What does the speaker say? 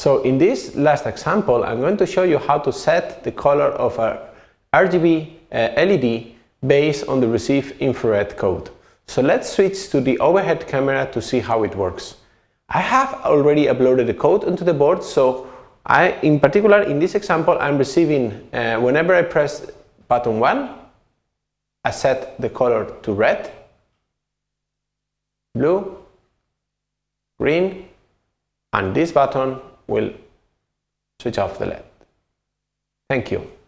So in this last example, I'm going to show you how to set the color of a RGB uh, LED based on the received infrared code. So let's switch to the overhead camera to see how it works. I have already uploaded the code onto the board, so I, in particular, in this example, I'm receiving, uh, whenever I press button 1, I set the color to red, blue, green, and this button will switch off the LED. Thank you.